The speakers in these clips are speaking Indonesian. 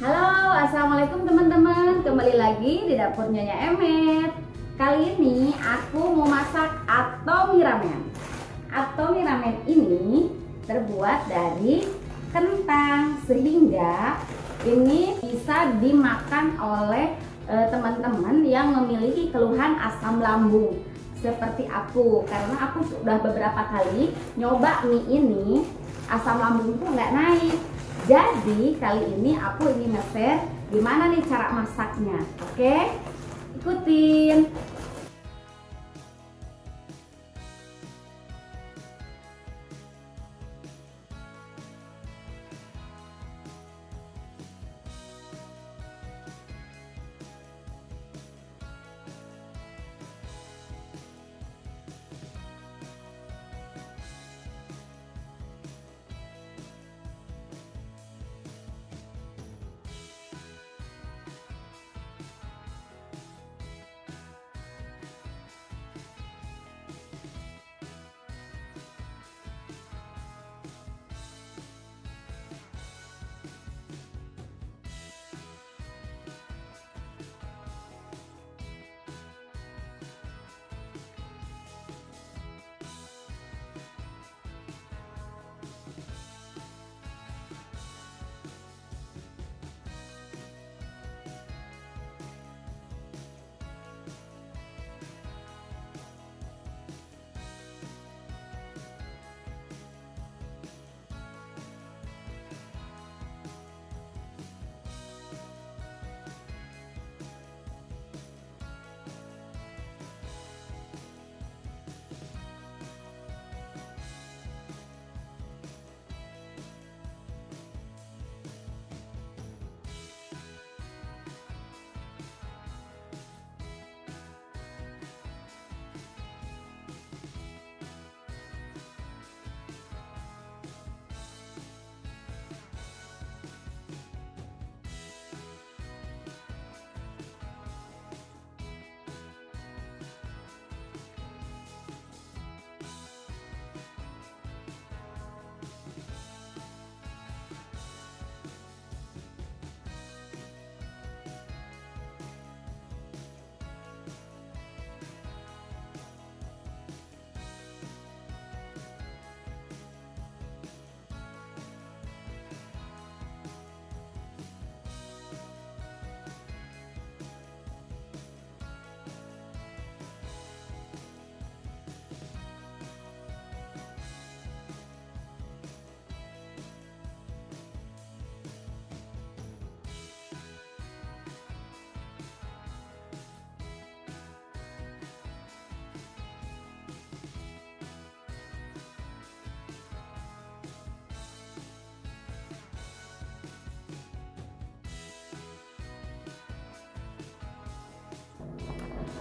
Halo, assalamualaikum teman-teman. Kembali lagi di dapur Nyonya Emet. Kali ini aku mau masak atomi ramen. Atomi ramen ini terbuat dari kentang sehingga ini bisa dimakan oleh eh, teman-teman yang memiliki keluhan asam lambung seperti aku karena aku sudah beberapa kali nyoba mie ini asam lambungku nggak naik jadi kali ini aku ingin nge-share gimana nih cara masaknya. Oke? Ikutin.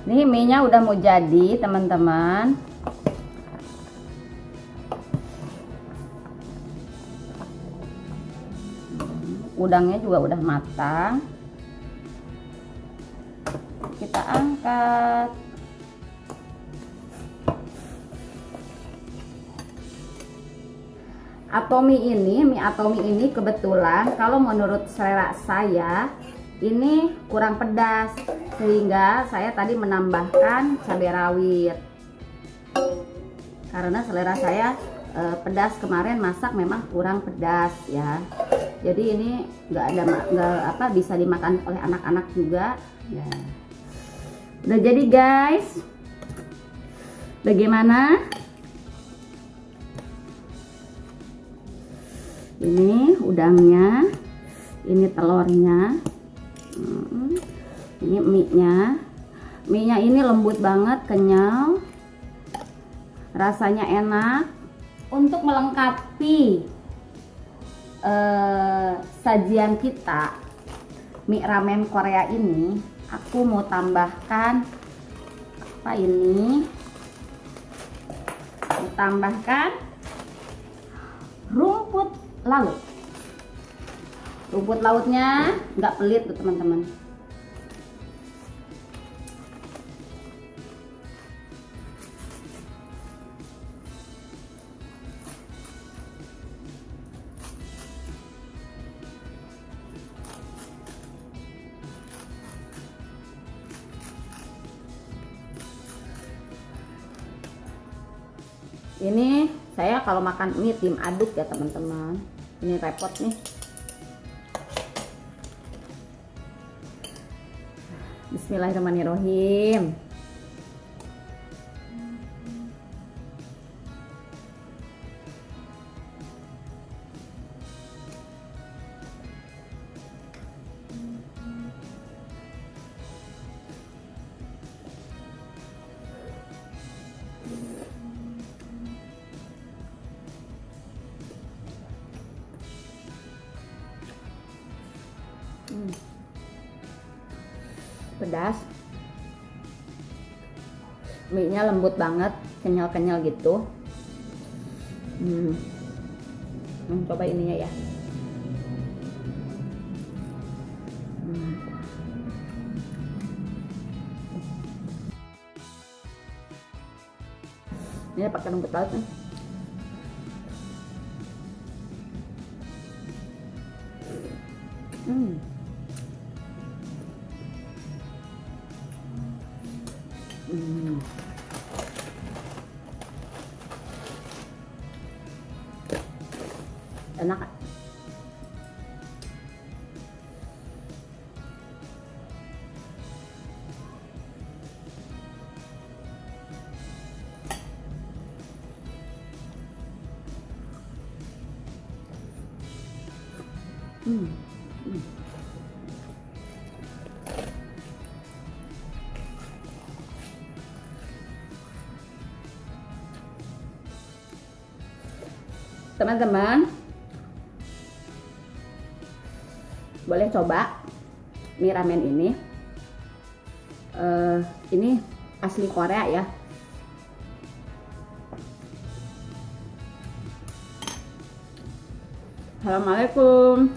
Nih mie-nya udah mau jadi, teman-teman. Udangnya juga udah matang. Kita angkat. Atomi ini, mie atomi ini kebetulan kalau menurut selera saya ini kurang pedas sehingga saya tadi menambahkan cabai rawit. Karena selera saya e, pedas kemarin masak memang kurang pedas ya. Jadi ini nggak ada nggak apa bisa dimakan oleh anak-anak juga ya. udah jadi guys. Bagaimana? Ini udangnya ini telurnya hmm, ini mie nya mie nya ini lembut banget kenyal. Rasanya enak. Untuk melengkapi eh, sajian kita mie ramen Korea ini aku mau tambahkan apa ini? Tambahkan rumput laut rumput lautnya nggak pelit tuh teman-teman. Ini saya kalau makan mie tim aduk ya teman-teman. Ini repot nih. Bismillahirrahmanirrahim pedas mie nya lembut banget kenyal-kenyal gitu hmm. Hmm, coba ininya ya hmm. ini pakai rumput laut nih Hmm. Hmm. Enak. Hmm. Teman-teman boleh coba mie ramen ini? Uh, ini asli Korea ya. Assalamualaikum